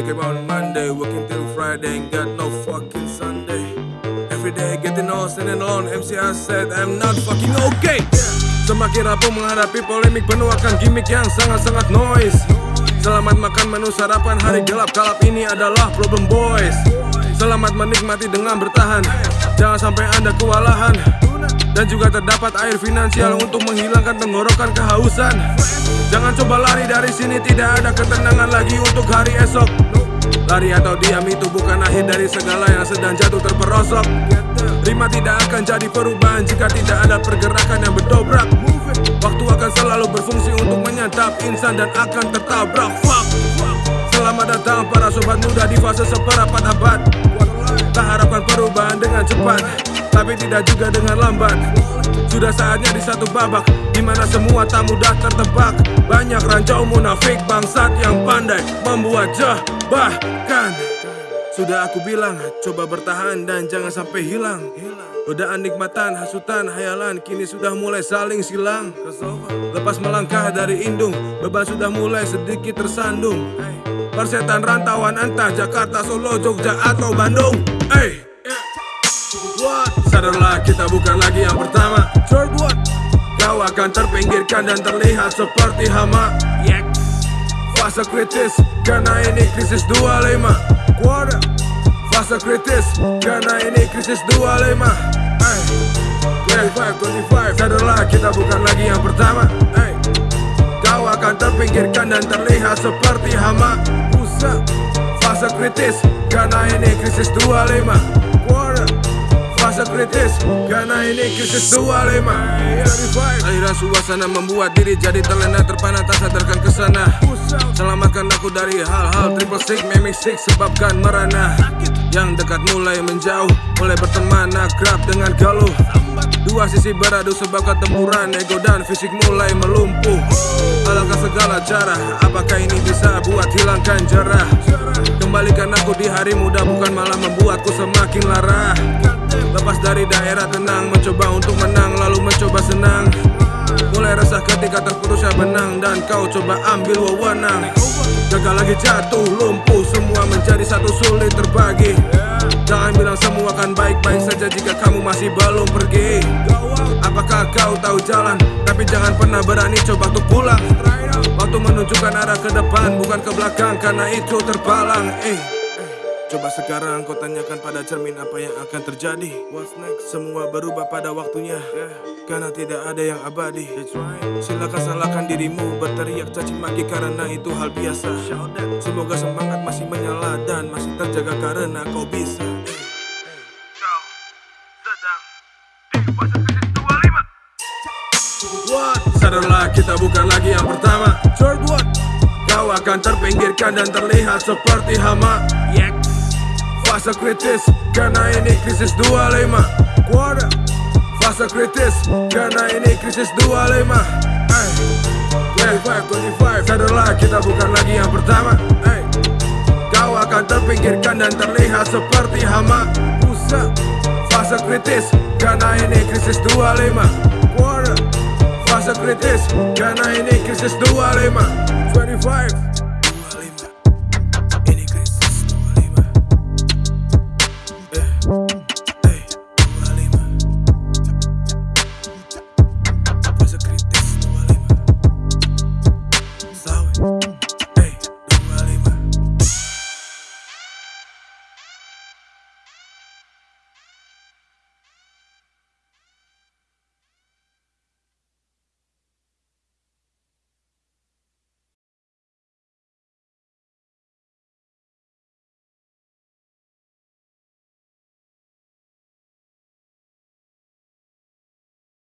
Back on Monday, working till Friday, ain't got no fucking Sunday. Every day getting lost and alone, MCR said I'm not fucking okay. Semakin rapuh menghadapi polemik penuh akan gimmick yang sangat-sangat noise. Selamat makan menu sarapan hari gelap kalap ini adalah problem boys. Selamat menikmati dengan bertahan, jangan sampai anda kewalahan. Dan juga terdapat air finansial untuk menghilangkan tenggorokan kehausan Jangan coba lari dari sini tidak ada ketenangan lagi untuk hari esok. Lari atau diam itu bukan akhir dari segala yang sedang jatuh terperosok. Rima tidak akan jadi perubahan jika tidak ada pergerakan yang berdobrak Waktu akan selalu berfungsi untuk menyantap insan dan akan tertabrak. Fuck. Selamat datang para sobat muda di fase seperempat abad. Tak harapkan perubahan dengan cepat tapi tidak juga dengan lambat. Sudah saatnya di satu babak Di mana semua tak mudah tertebak. Banyak rancau munafik bangsat yang pandai Membuat bahkan Sudah aku bilang Coba bertahan dan jangan sampai hilang. Godaan nikmatan, hasutan, hayalan Kini sudah mulai saling silang. Lepas melangkah dari indung Beban sudah mulai sedikit tersandung. Persetan rantauan entah Jakarta, Solo, Jogja atau Bandung. Hey? Sadarlah kita bukan lagi yang pertama. Third what? Kau akan terpinggirkan dan terlihat seperti hama. Yeah. Fase kritis karena ini krisis 25 Quarter. Fase kritis karena ini krisis 25 hey. 25, 25 Sadarlah kita bukan lagi yang pertama. Hey. Kau akan terpinggirkan dan terlihat seperti hama. Fase kritis karena ini krisis 25 Fase kritis Karena ini krisis 25 Aliran suasana membuat diri jadi terlena Terpana tak sadarkan ke sana Selamatkan aku dari hal-hal triple six Memik six sebabkan merana. Yang dekat mulai menjauh Mulai berteman akrab dengan galuh. Dua sisi beradu sebab ketemuran Ego dan fisik mulai melumpuh. Alangkah segala cara Apakah ini bisa buat hilangkan jarah? Kembalikan aku di hari muda Bukan malah membuatku semakin lara Lepas dari daerah tenang Mencoba untuk menang lalu mencoba senang. Mulai resah ketika terputusnya benang Dan kau coba ambil wewenang. Gagal lagi jatuh lumpuh Semua menjadi satu sulit terbagi. Jangan bilang semua akan baik-baik saja Jika kamu masih belum pergi. Apakah kau tahu jalan? Tapi jangan pernah berani coba untuk pulang. Waktu menunjukkan arah ke depan Bukan ke belakang karena itu terpalang eh. Coba sekarang kau tanyakan pada cermin apa yang akan terjadi What's next? Semua berubah pada waktunya yeah. Karena tidak ada yang abadi right. Silakan salahkan dirimu Berteriak caci maki karena itu hal biasa Semoga semangat masih menyala Dan masih terjaga karena kau bisa What? Sadarlah kita bukan lagi yang pertama? Kau akan terpinggirkan dan terlihat seperti hama yeah. Fase kritis karena ini krisis 25 Quarter Fase kritis karena ini krisis 25 hey. 25, 25 Sadarlah kita bukan lagi yang pertama. Hey. Kau akan terpinggirkan dan terlihat seperti hama. Pusat Fase kritis karena ini krisis 25 Quarter Fase kritis karena ini krisis 25 25